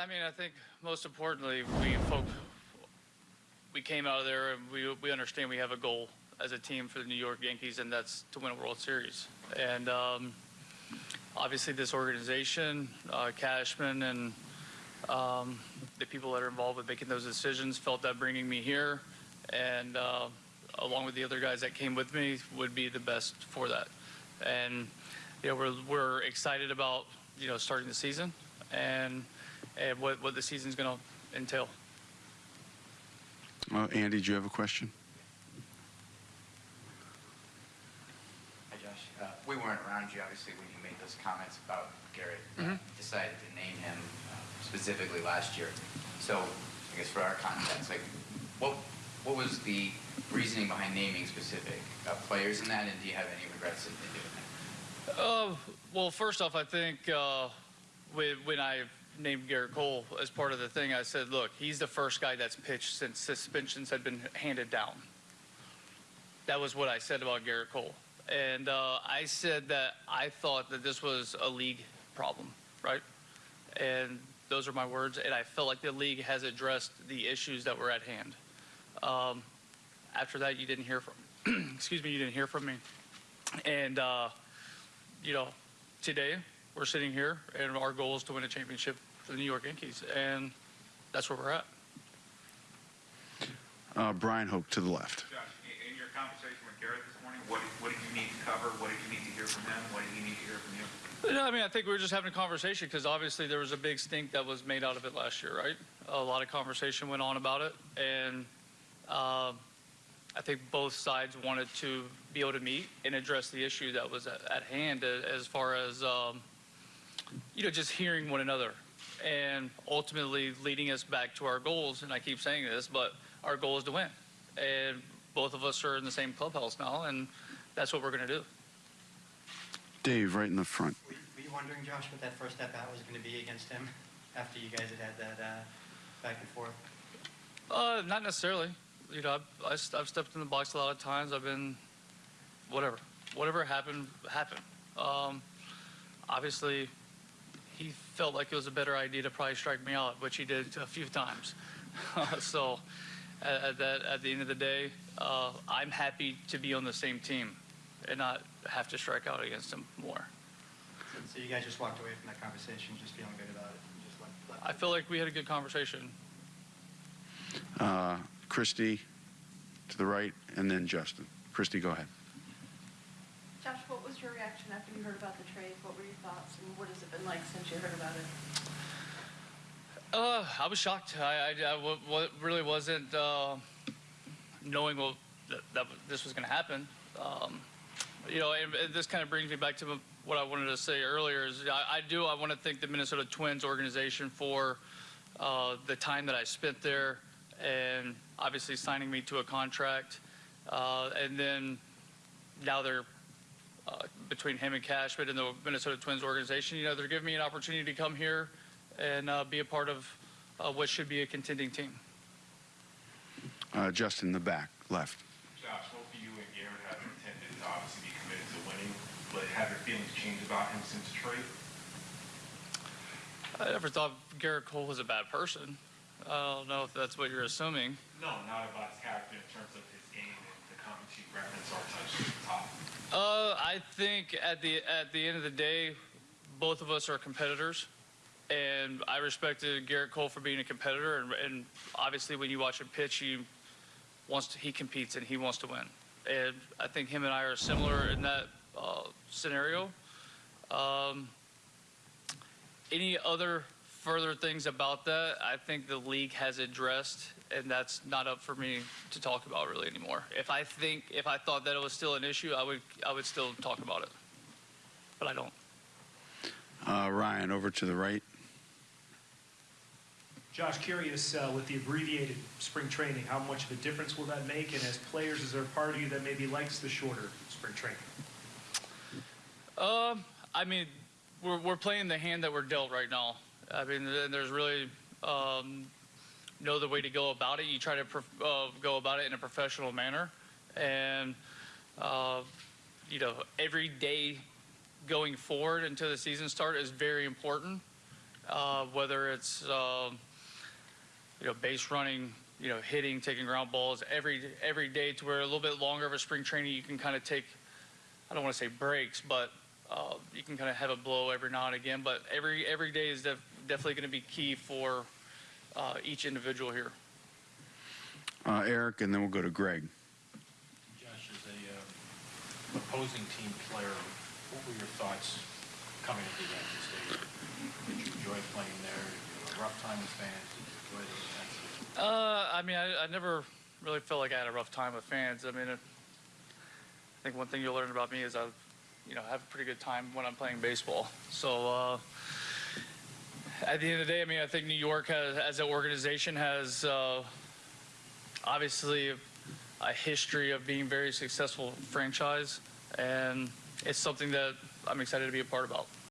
I mean, I think most importantly, we folk, we came out of there and we, we understand we have a goal as a team for the New York Yankees, and that's to win a World Series. And um, obviously, this organization, uh, Cashman, and um, the people that are involved with making those decisions felt that bringing me here and uh, along with the other guys that came with me would be the best for that. And you know, we're we're excited about you know starting the season and and what what the season's going to entail. Uh, Andy, do you have a question? Hi, Josh. Uh, we weren't around you, obviously, when you made those comments about Gerrit. uh, Decided to name him uh, specifically last year. So, I guess for our context, like, what what was the reasoning behind naming specific uh, players in that, and do you have any regrets in, in doing that? Uh, well, first off, I think uh, when, when I named Gerrit Cole as part of the thing, I said, look, he's the first guy that's pitched since suspensions had been handed down. That was what I said about Gerrit Cole. And uh, I said that I thought that this was a league problem, right? And those are my words. And I felt like the league has addressed the issues that were at hand. Um, after that, you didn't hear from, excuse me, you didn't hear from me. And, uh, you know, today we're sitting here and our goal is to win a championship for the New York Yankees. And that's where we're at. Uh, Brian Hope to the left. Josh, in- in your conversation with Gerrit this morning, what, what did you need to cover? What did you need to hear from him? What did you need to hear from you? No, I mean, I think we were just having a conversation because obviously there was a big stink that was made out of it last year, right? A lot of conversation went on about it, and um, I think both sides wanted to be able to meet and address the issue that was at, at hand as far as, um, you know, just hearing one another and ultimately leading us back to our goals. And I keep saying this, but our goal is to win. And both of us are in the same clubhouse now, and that's what we're going to do. Dave, right in the front. Were you, were you wondering, Josh, what that first step out was going to be against him after you guys had had that uh, back and forth? Uh, not necessarily. You know, I've, I've stepped in the box a lot of times. I've been, whatever, whatever happened, happened. Um, obviously, he felt like it was a better idea to probably strike me out, which he did a few times. so, at, at that, at the end of the day, uh, I'm happy to be on the same team and not have to strike out against him more. So, so you guys just walked away from that conversation just feeling good about it left, left I feel like we had a good conversation. Uh, Christy to the right, and then Justin. Christy, go ahead. Your reaction after you heard about the trade? What were your thoughts, and what has it been like since you heard about it? Uh, I was shocked. I, I, really wasn't uh, knowing what, that, that this was going to happen. Um, you know, and, and this kind of brings me back to what I wanted to say earlier. Is I, I do I want to thank the Minnesota Twins organization for uh, the time that I spent there, and obviously signing me to a contract, uh, and then now they're uh, between him and Cashman and the Minnesota Twins organization. You know, they're giving me an opportunity to come here and uh, be a part of uh, what should be a contending team. Uh, Justin in the back, left. Josh, both you and Gerrit have intended to obviously be committed to winning, but have your feelings changed about him since trade? I never thought Gerrit Cole was a bad person. I don't know if that's what you're assuming. No, not about his character in terms of his game Uh, I think at the at the end of the day, both of us are competitors, and I respected Gerrit Cole for being a competitor. And, and obviously, when you watch him pitch, he wants to, he competes and he wants to win. And I think him and I are similar in that uh, scenario. Um, any other further things about that, I think the league has addressed, and that's not up for me to talk about really anymore. If I think, if I thought that it was still an issue, I would, I would still talk about it, but I don't. Uh, Ryan, over to the right. Josh, curious uh, with the abbreviated spring training, how much of a difference will that make? And as players, is there a part of you that maybe likes the shorter spring training? Um, I mean, we're, we're playing the hand that we're dealt right now. I mean, th- there's really um, no other way to go about it. You try to uh, go about it in a professional manner, and uh, you know, every day going forward until the season start is very important. uh, whether it's um, you know base running, you know hitting, taking ground balls every every day to where a little bit longer of a spring training you can kind of take. I don't want to say breaks, but uh, you can kind of have a blow every now and again. But every every day is def- definitely going to be key for uh, each individual here. Uh, Eric, and then we'll go to Greg. Josh, as a uh, opposing team player, what were your thoughts coming to the Yankee Stadium? Did you enjoy playing there? Did you have a rough time with fans? Did you enjoy the intensity? Uh, I mean, I, I never really felt like I had a rough time with fans. I mean, it, I think one thing you'll learn about me is I, you know, have a pretty good time when I'm playing baseball. So uh, at the end of the day, I mean, I think New York has, as an organization, has uh, obviously a history of being very successful franchise, and it's something that I'm excited to be a part about.